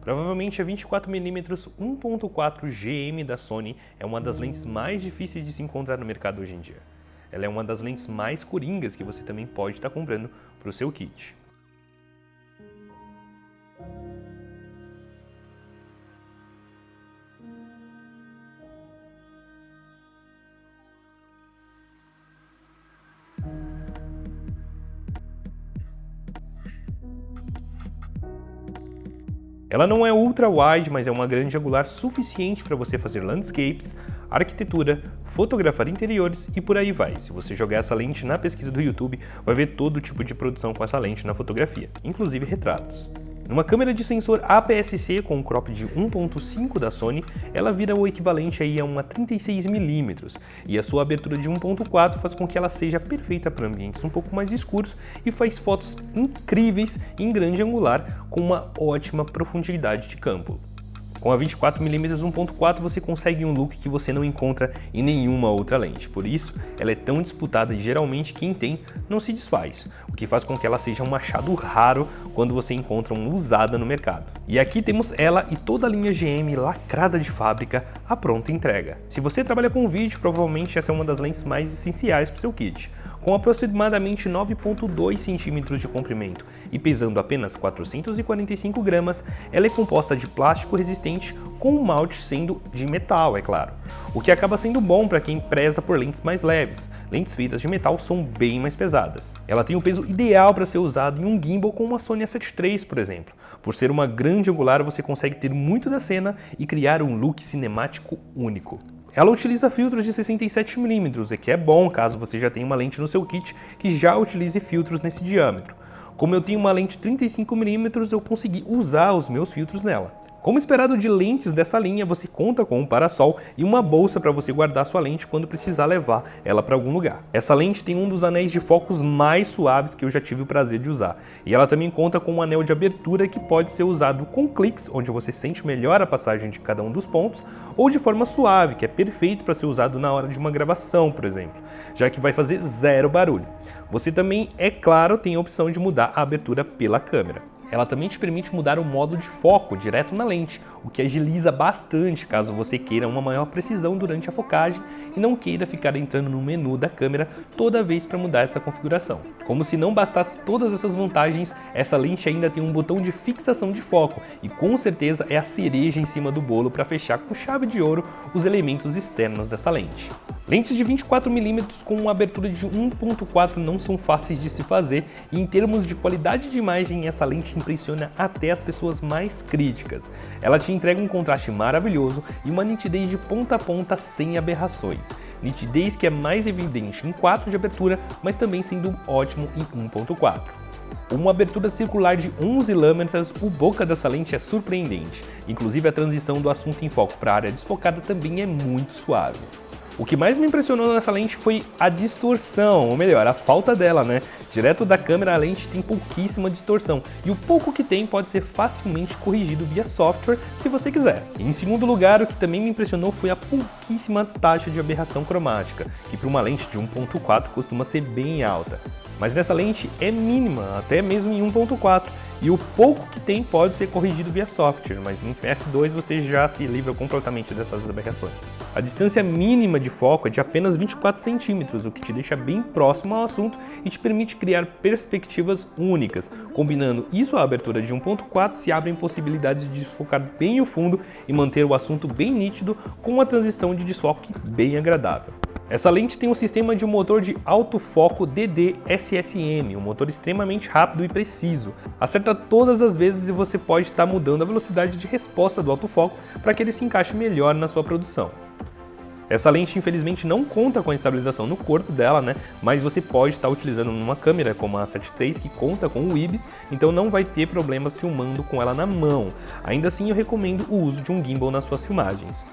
Provavelmente a 24mm 1.4 GM da Sony é uma das lentes mais difíceis de se encontrar no mercado hoje em dia. Ela é uma das lentes mais coringas que você também pode estar comprando para o seu kit. Ela não é ultra-wide, mas é uma grande angular suficiente para você fazer landscapes, arquitetura, fotografar interiores e por aí vai. Se você jogar essa lente na pesquisa do YouTube, vai ver todo tipo de produção com essa lente na fotografia, inclusive retratos. Numa câmera de sensor APS-C com um crop de 1.5 da Sony, ela vira o equivalente aí a uma 36mm, e a sua abertura de 1.4 faz com que ela seja perfeita para ambientes um pouco mais escuros e faz fotos incríveis em grande angular com uma ótima profundidade de campo. Com a 24mm 1.4 você consegue um look que você não encontra em nenhuma outra lente, por isso ela é tão disputada e geralmente quem tem não se desfaz, o que faz com que ela seja um machado raro quando você encontra uma usada no mercado. E aqui temos ela e toda a linha GM lacrada de fábrica à pronta entrega. Se você trabalha com vídeo, provavelmente essa é uma das lentes mais essenciais para o seu kit, com aproximadamente 9.2 cm de comprimento e pesando apenas 445 gramas, ela é composta de plástico resistente com o malte sendo de metal, é claro. O que acaba sendo bom para quem preza por lentes mais leves. Lentes feitas de metal são bem mais pesadas. Ela tem o peso ideal para ser usado em um gimbal com uma Sony A7 III, por exemplo. Por ser uma grande angular, você consegue ter muito da cena e criar um look cinemático único. Ela utiliza filtros de 67mm, o que é bom caso você já tenha uma lente no seu kit que já utilize filtros nesse diâmetro. Como eu tenho uma lente 35mm, eu consegui usar os meus filtros nela. Como esperado de lentes dessa linha, você conta com um parasol e uma bolsa para você guardar sua lente quando precisar levar ela para algum lugar. Essa lente tem um dos anéis de focos mais suaves que eu já tive o prazer de usar. E ela também conta com um anel de abertura que pode ser usado com cliques, onde você sente melhor a passagem de cada um dos pontos, ou de forma suave, que é perfeito para ser usado na hora de uma gravação, por exemplo, já que vai fazer zero barulho. Você também, é claro, tem a opção de mudar a abertura pela câmera. Ela também te permite mudar o modo de foco direto na lente, o que agiliza bastante caso você queira uma maior precisão durante a focagem e não queira ficar entrando no menu da câmera toda vez para mudar essa configuração. Como se não bastasse todas essas vantagens, essa lente ainda tem um botão de fixação de foco e com certeza é a cereja em cima do bolo para fechar com chave de ouro os elementos externos dessa lente. Lentes de 24mm com uma abertura de 1.4 não são fáceis de se fazer e em termos de qualidade de imagem essa lente impressiona até as pessoas mais críticas. Ela te entrega um contraste maravilhoso e uma nitidez de ponta a ponta sem aberrações. Nitidez que é mais evidente em 4 de abertura, mas também sendo ótimo em 1.4. Uma abertura circular de 11 lâminas, o boca dessa lente é surpreendente. Inclusive a transição do assunto em foco para a área desfocada também é muito suave. O que mais me impressionou nessa lente foi a distorção, ou melhor, a falta dela, né? Direto da câmera a lente tem pouquíssima distorção, e o pouco que tem pode ser facilmente corrigido via software se você quiser. Em segundo lugar, o que também me impressionou foi a pouquíssima taxa de aberração cromática, que para uma lente de 1.4 costuma ser bem alta. Mas nessa lente é mínima, até mesmo em 1.4, e o pouco que tem pode ser corrigido via software, mas em F2 você já se livra completamente dessas aberrações. A distância mínima de foco é de apenas 24 centímetros, o que te deixa bem próximo ao assunto e te permite criar perspectivas únicas. Combinando isso à abertura de 1.4, se abrem possibilidades de desfocar bem o fundo e manter o assunto bem nítido com uma transição de desfoque bem agradável. Essa lente tem um sistema de motor de alto foco DD-SSM, um motor extremamente rápido e preciso. Acerta todas as vezes e você pode estar mudando a velocidade de resposta do autofoco para que ele se encaixe melhor na sua produção. Essa lente infelizmente não conta com a estabilização no corpo dela, né? mas você pode estar utilizando numa câmera como a 7 III que conta com o IBIS, então não vai ter problemas filmando com ela na mão. Ainda assim eu recomendo o uso de um gimbal nas suas filmagens.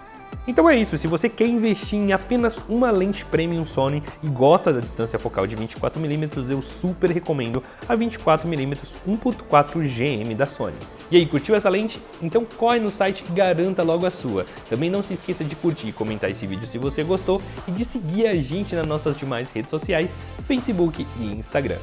Então é isso, se você quer investir em apenas uma lente Premium Sony e gosta da distância focal de 24mm, eu super recomendo a 24mm 1.4 GM da Sony. E aí, curtiu essa lente? Então corre no site e garanta logo a sua. Também não se esqueça de curtir e comentar esse vídeo se você gostou e de seguir a gente nas nossas demais redes sociais, Facebook e Instagram.